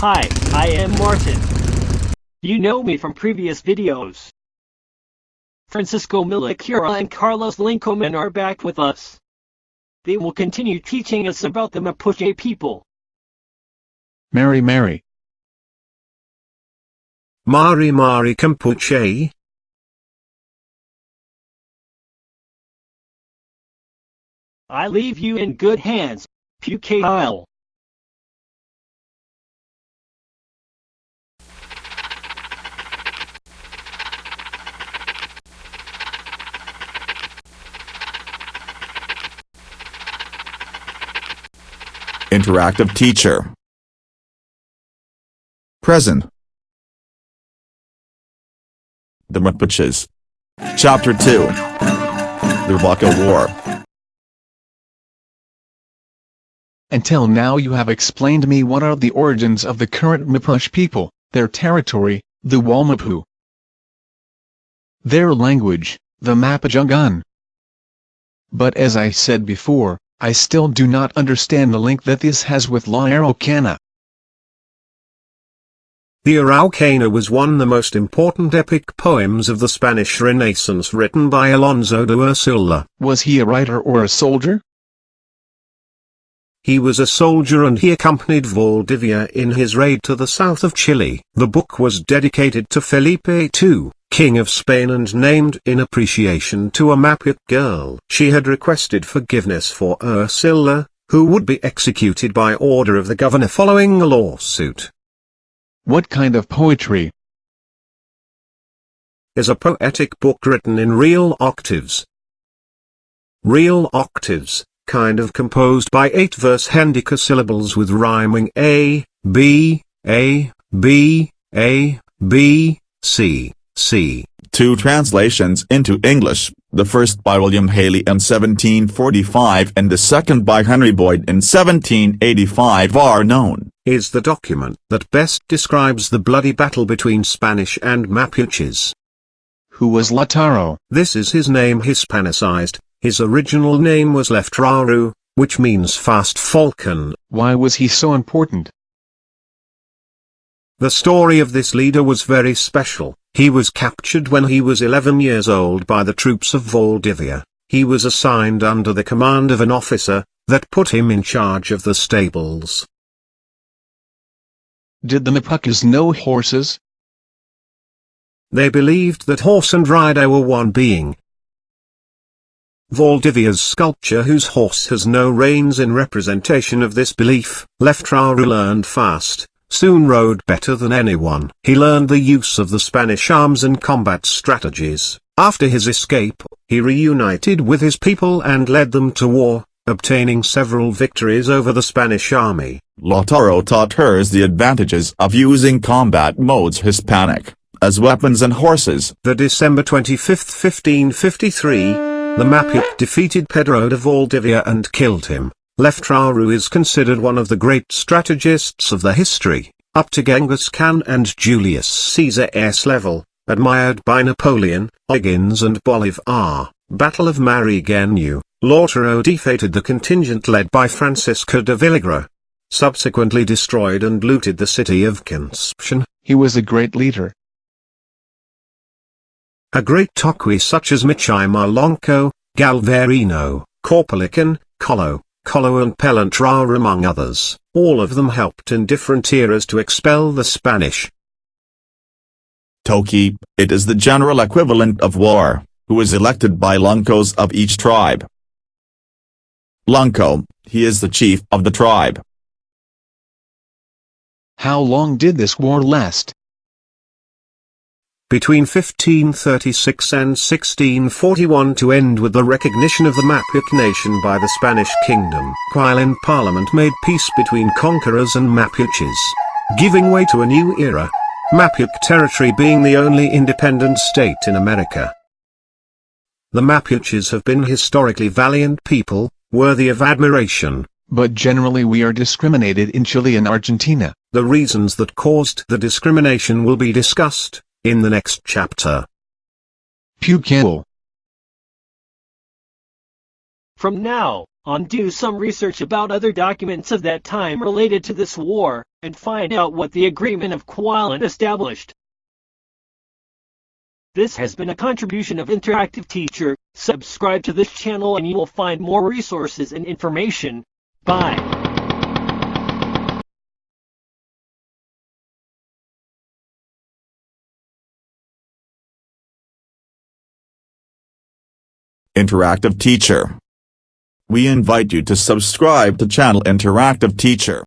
Hi, I am Martin. You know me from previous videos. Francisco Milacura and Carlos Lincoman are back with us. They will continue teaching us about the Mapuche people. Mary Mary. Mari Mari Campuche? I leave you in good hands, Pucail. Interactive teacher. Present. The Mapuches. Chapter 2. The Waka War. Until now you have explained me what are the origins of the current Mapuche people, their territory, the Walmapu, their language, the Mapudungun. But as I said before, I still do not understand the link that this has with La Araucana. The Araucana was one of the most important epic poems of the Spanish Renaissance written by Alonso de Ercilla. Was he a writer or a soldier? He was a soldier and he accompanied Valdivia in his raid to the south of Chile. The book was dedicated to Felipe II, King of Spain and named in appreciation to a Mapuche girl. She had requested forgiveness for Ercilla, who would be executed by order of the governor following a lawsuit. What kind of poetry? Is a poetic book written in real octaves. Real octaves, kind of composed by eight verse hendecasyllables with rhyming A, B, A, B, A, B, C, C. Two translations into English, the first by William Haley in 1745 and the second by Henry Boyd in 1785 are known. Is the document that best describes the bloody battle between Spanish and Mapuches. Who was Lautaro? This is his name Hispanicized, his original name was Leftraru, which means fast falcon. Why was he so important? The story of this leader was very special. He was captured when he was 11 years old by the troops of Valdivia. He was assigned under the command of an officer, that put him in charge of the stables. Did the Mapuches know horses? They believed that horse and rider were one being. Valdivia's sculpture whose horse has no reins in representation of this belief, left Leftraru learned fast, soon rode better than anyone. He learned the use of the Spanish arms and combat strategies. After his escape, he reunited with his people and led them to war, obtaining several victories over the Spanish army. Lautaro taught hers the advantages of using combat modes Hispanic, as weapons and horses. The December 25, 1553, the Mapuche defeated Pedro de Valdivia and killed him. Leftraru is considered one of the great strategists of the history, up to Genghis Khan and Julius Caesar's level, admired by Napoleon, O'Higgins and Bolivar. Battle of Marihueñu, Lautaro defeated the contingent led by Francisco de Villagra. Subsequently destroyed and looted the city of Concepcion. He was a great leader. A great Toqui such as Michimalonco, Galvarino, Caupolicán, Colo, Colo and Pelantaro among others, all of them helped in different eras to expel the Spanish. Toki, it is the general equivalent of war, who is elected by Loncos of each tribe. Lonco, he is the chief of the tribe. How long did this war last? Between 1536 and 1641 to end with the recognition of the Mapuche nation by the Spanish kingdom. Quilín Parliament made peace between conquerors and Mapuches, giving way to a new era. Mapuche territory being the only independent state in America. The Mapuches have been historically valiant people, worthy of admiration. But generally we are discriminated in Chile and Argentina. The reasons that caused the discrimination will be discussed in the next chapter. Pucail. From now on do some research about other documents of that time related to this war. and find out what the Agreement of Kuala established. This has been a contribution of Interactive Teacher. Subscribe to this channel and you will find more resources and information. Bye. Interactive Teacher. We invite you to subscribe to channel Interactive Teacher.